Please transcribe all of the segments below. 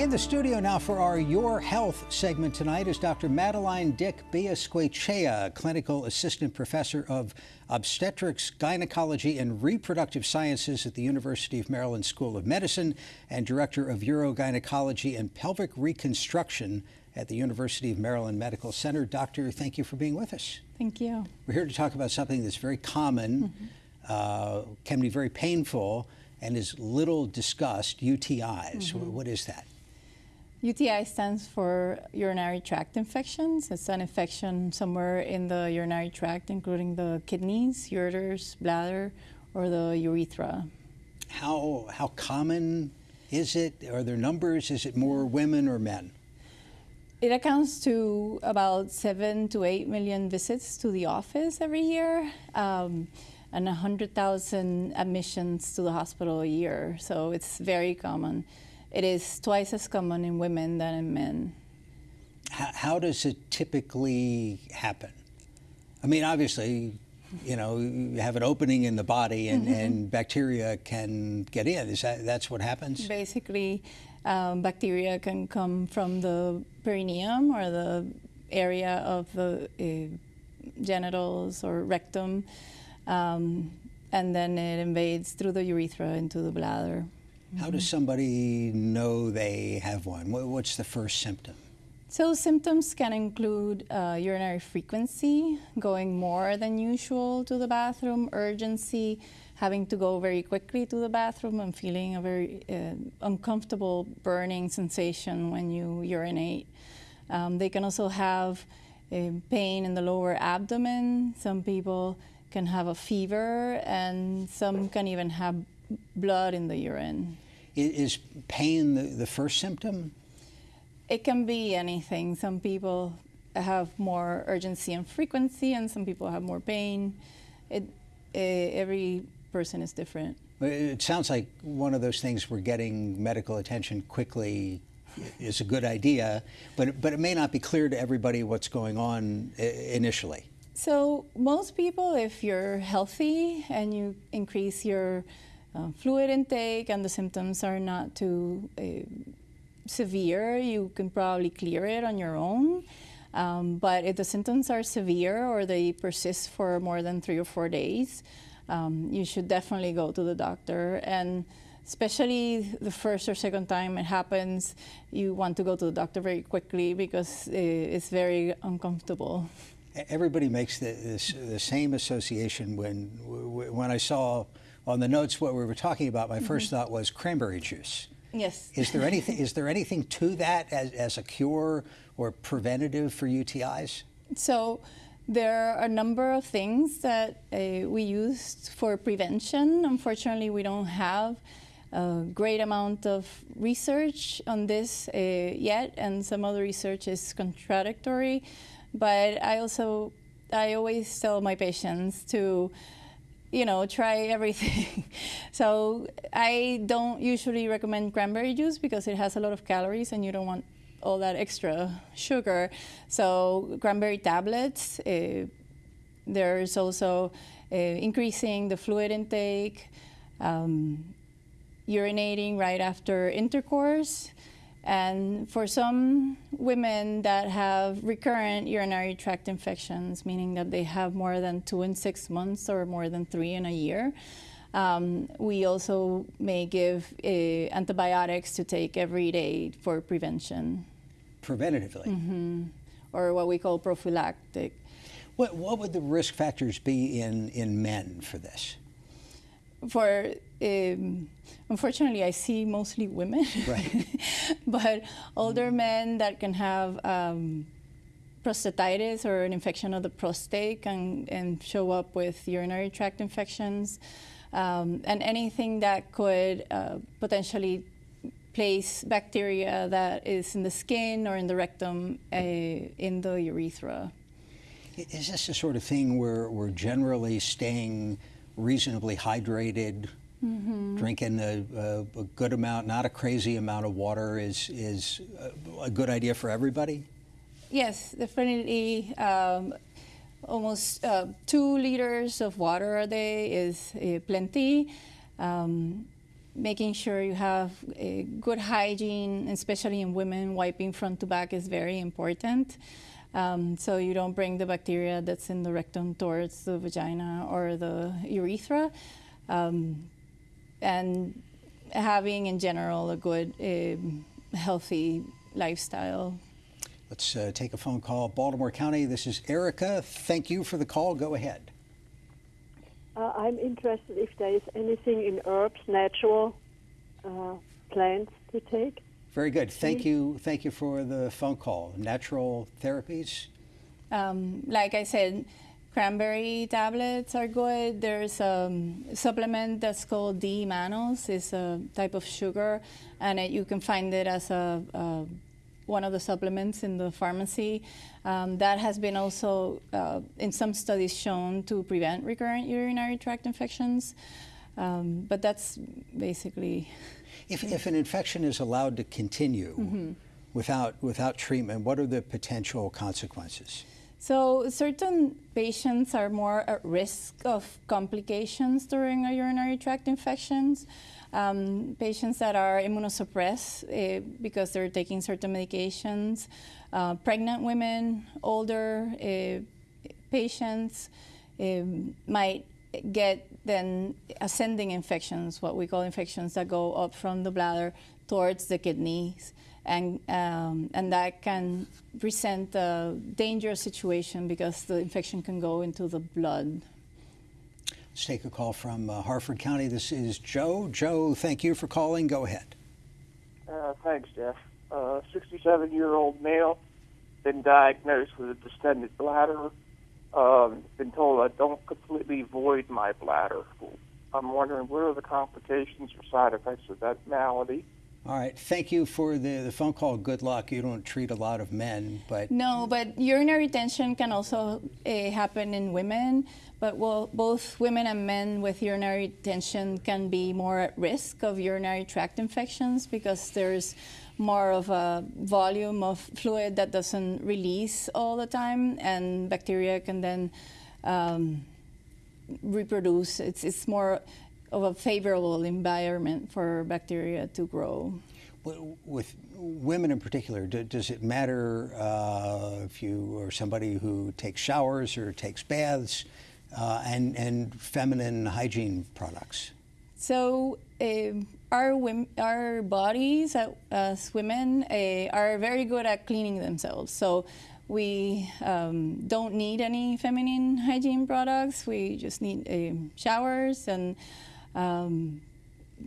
In the studio now for our Your Health segment tonight is Dr. Madeline Dick Biascoechea, clinical assistant professor of obstetrics, gynecology, and reproductive sciences at the University of Maryland School of Medicine and director of urogynecology and pelvic reconstruction at the University of Maryland Medical Center. Doctor, thank you for being with us. Thank you. We're here to talk about something that's very common, mm -hmm. uh, can be very painful, and is little discussed UTIs. Mm -hmm. What is that? UTI stands for urinary tract infections. It's an infection somewhere in the urinary tract, including the kidneys, ureters, bladder, or the urethra. How, how common is it? Are there numbers? Is it more women or men? It accounts to about seven to eight million visits to the office every year. Um, and 100,000 admissions to the hospital a year. So it's very common. It is twice as common in women than in men. How, how does it typically happen? I mean, obviously, you know, you have an opening in the body and, mm -hmm. and bacteria can get in. Is that that's what happens? Basically, um, bacteria can come from the perineum or the area of the uh, genitals or rectum, um, and then it invades through the urethra into the bladder. How does somebody know they have one? What's the first symptom? So symptoms can include uh, urinary frequency, going more than usual to the bathroom, urgency, having to go very quickly to the bathroom and feeling a very uh, uncomfortable burning sensation when you urinate. Um, they can also have uh, pain in the lower abdomen. Some people can have a fever and some can even have blood in the urine. Is pain the, the first symptom? It can be anything. Some people have more urgency and frequency, and some people have more pain. It, it, every person is different. It sounds like one of those things where getting medical attention quickly is a good idea, but, but it may not be clear to everybody what's going on eh, initially. So most people, if you're healthy and you increase your uh, fluid intake and the symptoms are not too uh, severe, you can probably clear it on your own. Um, but if the symptoms are severe or they persist for more than three or four days, um, you should definitely go to the doctor. And especially the first or second time it happens, you want to go to the doctor very quickly because uh, it's very uncomfortable. Everybody makes the, this, the same association when, when I saw on the notes what we were talking about, my mm -hmm. first thought was cranberry juice. Yes. Is there anything is there anything to that as, as a cure or preventative for UTIs? So there are a number of things that uh, we use for prevention. Unfortunately, we don't have a great amount of research on this uh, yet, and some of the research is contradictory. But I also, I always tell my patients to you know, try everything. so I don't usually recommend cranberry juice because it has a lot of calories and you don't want all that extra sugar. So cranberry tablets, uh, there's also uh, increasing the fluid intake, um, urinating right after intercourse, and for some women that have recurrent urinary tract infections, meaning that they have more than two in six months or more than three in a year, um, we also may give uh, antibiotics to take every day for prevention. Preventatively? Mm -hmm. Or what we call prophylactic. What, what would the risk factors be in, in men for this? For um, unfortunately, I see mostly women, right. but older men that can have um, prostatitis or an infection of the prostate can, and show up with urinary tract infections, um, and anything that could uh, potentially place bacteria that is in the skin or in the rectum uh, in the urethra. Is this the sort of thing where we're generally staying reasonably hydrated Mm -hmm. Drinking a, a, a, good amount, not a crazy amount of water is, is a, a good idea for everybody? Yes, definitely. Um, almost uh, two liters of water a day is uh, plenty. Um, making sure you have good hygiene, especially in women, wiping front to back is very important. Um, so you don't bring the bacteria that's in the rectum towards the vagina or the urethra. Um, and having in general a good, uh, healthy lifestyle. Let's uh, take a phone call. Baltimore County, this is Erica. Thank you for the call. Go ahead. Uh, I'm interested if there is anything in herbs, natural uh, plants to take. Very good. Thank you. Thank you for the phone call. Natural therapies. Um, like I said, cranberry tablets are good. There's a supplement that's called D-mannose. It's a type of sugar, and it, you can find it as a, a, one of the supplements in the pharmacy. Um, that has been also, uh, in some studies, shown to prevent recurrent urinary tract infections. Um, but that's basically. If, if an infection is allowed to continue mm -hmm. without, without treatment, what are the potential consequences? So certain patients are more at risk of complications during a urinary tract infections. Um, patients that are immunosuppressed uh, because they're taking certain medications, uh, pregnant women, older uh, patients might get then ascending infections, what we call infections that go up from the bladder towards the kidneys. And, um, and that can present a dangerous situation because the infection can go into the blood. Let's take a call from uh, Harford County. This is Joe. Joe, thank you for calling. Go ahead. Uh, thanks, Jeff. 67-year-old uh, male, been diagnosed with a distended bladder um, been told I don't completely void my bladder. I'm wondering what are the complications or side effects of that malady? All right. Thank you for the, the phone call. Good luck. You don't treat a lot of men, but no. But urinary retention can also uh, happen in women. But well, both women and men with urinary retention can be more at risk of urinary tract infections because there's more of a volume of fluid that doesn't release all the time, and bacteria can then um, reproduce. It's, it's more of a favorable environment for bacteria to grow. With women in particular, does it matter uh, if you are somebody who takes showers or takes baths uh, and, and feminine hygiene products? So uh, our, our bodies as women uh, are very good at cleaning themselves. So we um, don't need any feminine hygiene products. We just need uh, showers and um,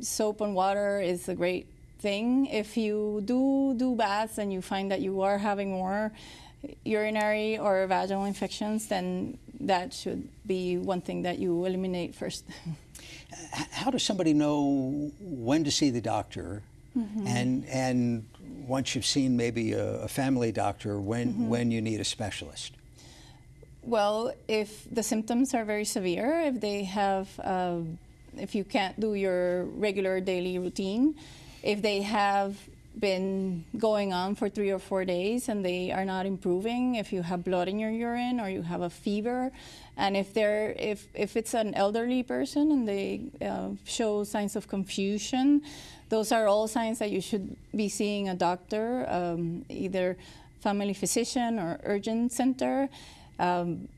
soap and water is a great thing. If you do do baths and you find that you are having more urinary or vaginal infections, then that should be one thing that you eliminate first. how does somebody know when to see the doctor mm -hmm. and and once you've seen maybe a, a family doctor when mm -hmm. when you need a specialist well if the symptoms are very severe if they have uh, if you can't do your regular daily routine if they have been going on for three or four days and they are not improving, if you have blood in your urine or you have a fever, and if they're if if it's an elderly person and they uh, show signs of confusion, those are all signs that you should be seeing a doctor, um, either family physician or urgent center. Um,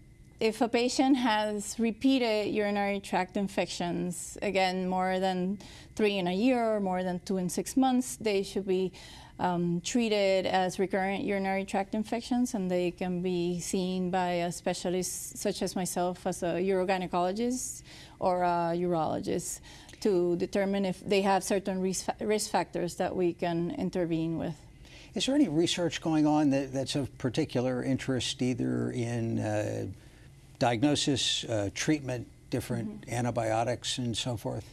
if a patient has repeated urinary tract infections, again, more than three in a year or more than two in six months, they should be um, treated as recurrent urinary tract infections and they can be seen by a specialist such as myself as a urogynecologist or a urologist to determine if they have certain risk, risk factors that we can intervene with. Is there any research going on that, that's of particular interest either in uh, diagnosis, uh, treatment, different mm -hmm. antibiotics, and so forth?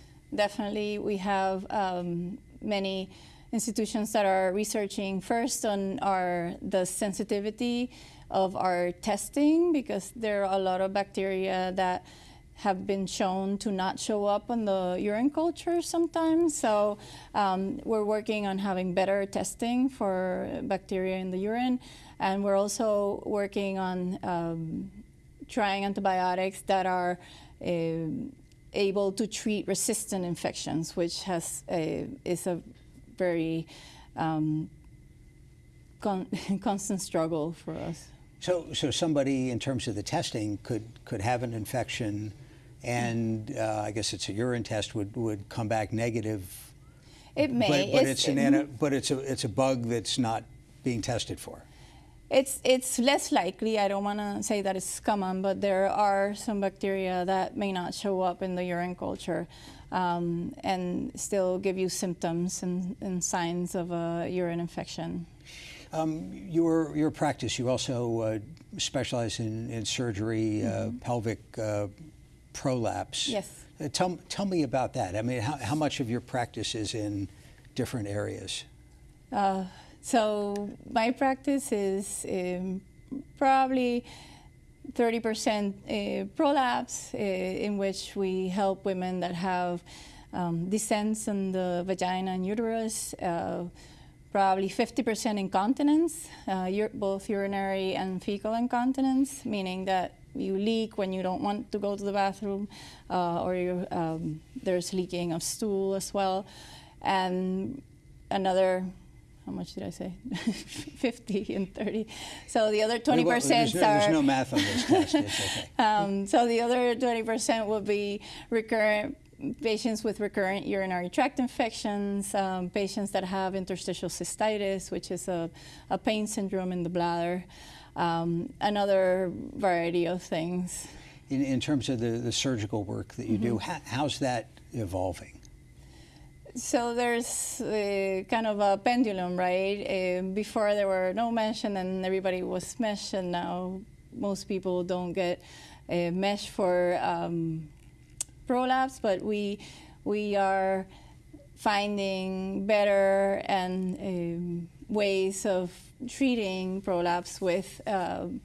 Definitely, we have um, many institutions that are researching first on our the sensitivity of our testing because there are a lot of bacteria that have been shown to not show up on the urine culture sometimes. So um, we're working on having better testing for bacteria in the urine. And we're also working on um, trying antibiotics that are uh, able to treat resistant infections, which has a, is a very um, con- constant struggle for us. So, so somebody, in terms of the testing, could could have an infection, and uh, I guess it's a urine test would, would come back negative. It may. But, but it's, an ana- but it's a it's a bug that's not being tested for. It's it's less likely. I don't want to say that it's common, but there are some bacteria that may not show up in the urine culture, um, and still give you symptoms and, and signs of a urine infection. Um, your your practice, you also uh, specialize in, in surgery, uh, pelvic uh, prolapse. Yes. Uh, tell tell me about that. I mean, how, how much of your practice is in different areas? So my practice is um, probably 30% uh, prolapse, uh, in which we help women that have um, descents in the vagina and uterus. Uh, probably 50% incontinence, uh, both urinary and fecal incontinence, meaning that you leak when you don't want to go to the bathroom, uh, or um, there's leaking of stool as well. And another how much did I say? 50 and 30. So the other 20% Well, there's, no, are. there's no math on this test. Okay. Um, so the other 20% will be recurrent patients with recurrent urinary tract infections, um, patients that have interstitial cystitis, which is a, a pain syndrome in the bladder, um, another variety of things. In, in terms of the, the surgical work that you do, Mm-hmm. how, how's that evolving? So there's uh, kind of a pendulum, right? Uh, before there were no mesh, and then everybody was mesh, and now most people don't get a mesh for um, prolapse, but we we are finding better and um, ways of treating prolapse with. Um,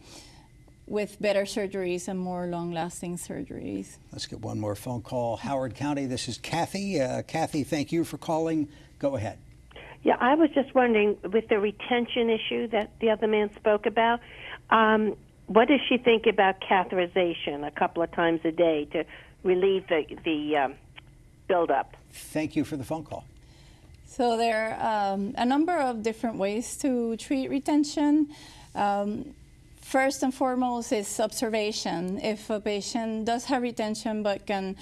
with better surgeries and more long-lasting surgeries. Let's get one more phone call. Howard County, this is Kathy. Uh, Kathy, thank you for calling. Go ahead. Yeah, I was just wondering with the retention issue that the other man spoke about, um, what does she think about catheterization a couple of times a day to relieve the the um, buildup? Thank you for the phone call. So there are um, a number of different ways to treat retention. Um, first and foremost is observation. If a patient does have retention but can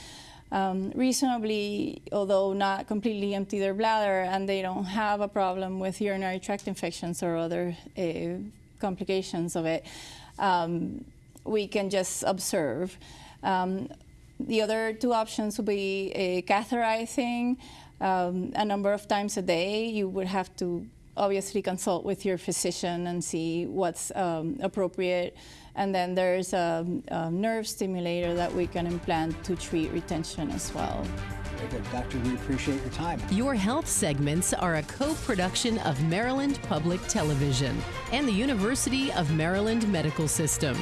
um, reasonably, although not completely empty their bladder, and they don't have a problem with urinary tract infections or other uh, complications of it, um, we can just observe. Um, the other two options would be uh, catheterizing um, a number of times a day. You would have to obviously consult with your physician and see what's um, appropriate. And then there's a, a, nerve stimulator that we can implant to treat retention as well. Very good. Doctor, we appreciate your time. Your health segments are a co production of Maryland Public Television and the University of Maryland Medical System.